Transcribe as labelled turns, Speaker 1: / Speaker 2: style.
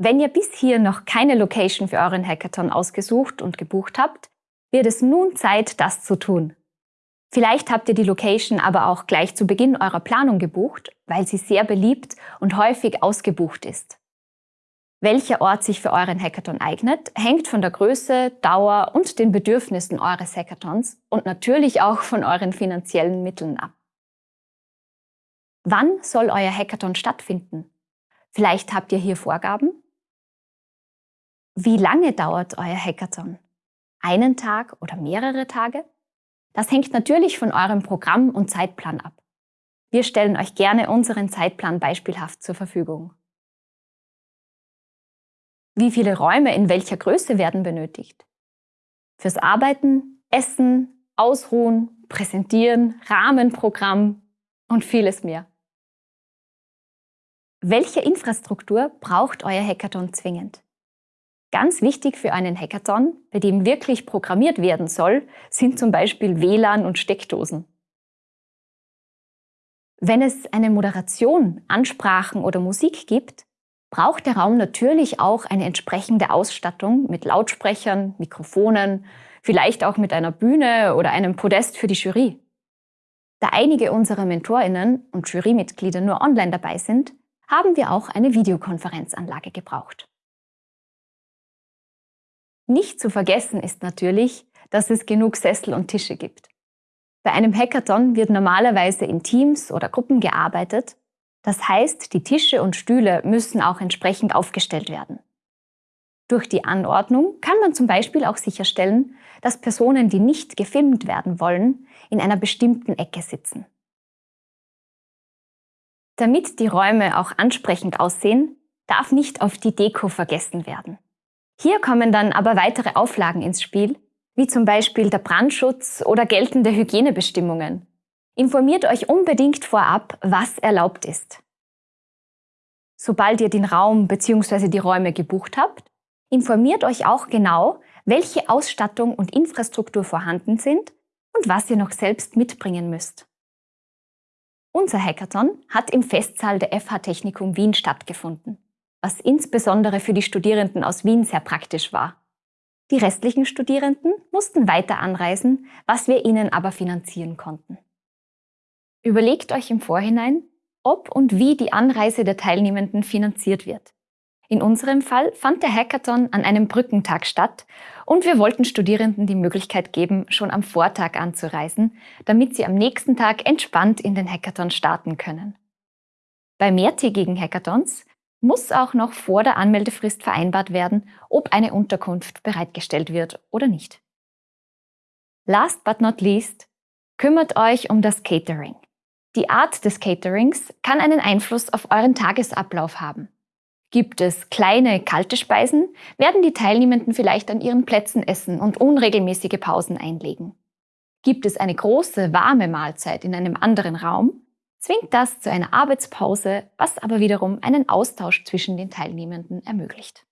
Speaker 1: Wenn ihr bis hier noch keine Location für euren Hackathon ausgesucht und gebucht habt, wird es nun Zeit, das zu tun. Vielleicht habt ihr die Location aber auch gleich zu Beginn eurer Planung gebucht, weil sie sehr beliebt und häufig ausgebucht ist. Welcher Ort sich für euren Hackathon eignet, hängt von der Größe, Dauer und den Bedürfnissen eures Hackathons und natürlich auch von euren finanziellen Mitteln ab. Wann soll euer Hackathon stattfinden? Vielleicht habt ihr hier Vorgaben? Wie lange dauert euer Hackathon? Einen Tag oder mehrere Tage? Das hängt natürlich von eurem Programm und Zeitplan ab. Wir stellen euch gerne unseren Zeitplan beispielhaft zur Verfügung. Wie viele Räume in welcher Größe werden benötigt? Fürs Arbeiten, Essen, Ausruhen, Präsentieren, Rahmenprogramm und vieles mehr. Welche Infrastruktur braucht euer Hackathon zwingend? Ganz wichtig für einen Hackathon, bei dem wirklich programmiert werden soll, sind zum Beispiel WLAN und Steckdosen. Wenn es eine Moderation, Ansprachen oder Musik gibt, braucht der Raum natürlich auch eine entsprechende Ausstattung mit Lautsprechern, Mikrofonen, vielleicht auch mit einer Bühne oder einem Podest für die Jury. Da einige unserer MentorInnen und Jurymitglieder nur online dabei sind, haben wir auch eine Videokonferenzanlage gebraucht. Nicht zu vergessen ist natürlich, dass es genug Sessel und Tische gibt. Bei einem Hackathon wird normalerweise in Teams oder Gruppen gearbeitet das heißt, die Tische und Stühle müssen auch entsprechend aufgestellt werden. Durch die Anordnung kann man zum Beispiel auch sicherstellen, dass Personen, die nicht gefilmt werden wollen, in einer bestimmten Ecke sitzen. Damit die Räume auch ansprechend aussehen, darf nicht auf die Deko vergessen werden. Hier kommen dann aber weitere Auflagen ins Spiel, wie zum Beispiel der Brandschutz oder geltende Hygienebestimmungen, Informiert euch unbedingt vorab, was erlaubt ist. Sobald ihr den Raum bzw. die Räume gebucht habt, informiert euch auch genau, welche Ausstattung und Infrastruktur vorhanden sind und was ihr noch selbst mitbringen müsst. Unser Hackathon hat im Festsaal der FH Technikum Wien stattgefunden, was insbesondere für die Studierenden aus Wien sehr praktisch war. Die restlichen Studierenden mussten weiter anreisen, was wir ihnen aber finanzieren konnten. Überlegt euch im Vorhinein, ob und wie die Anreise der Teilnehmenden finanziert wird. In unserem Fall fand der Hackathon an einem Brückentag statt und wir wollten Studierenden die Möglichkeit geben, schon am Vortag anzureisen, damit sie am nächsten Tag entspannt in den Hackathon starten können. Bei mehrtägigen Hackathons muss auch noch vor der Anmeldefrist vereinbart werden, ob eine Unterkunft bereitgestellt wird oder nicht. Last but not least, kümmert euch um das Catering. Die Art des Caterings kann einen Einfluss auf euren Tagesablauf haben. Gibt es kleine, kalte Speisen, werden die Teilnehmenden vielleicht an ihren Plätzen essen und unregelmäßige Pausen einlegen. Gibt es eine große, warme Mahlzeit in einem anderen Raum, zwingt das zu einer Arbeitspause, was aber wiederum einen Austausch zwischen den Teilnehmenden ermöglicht.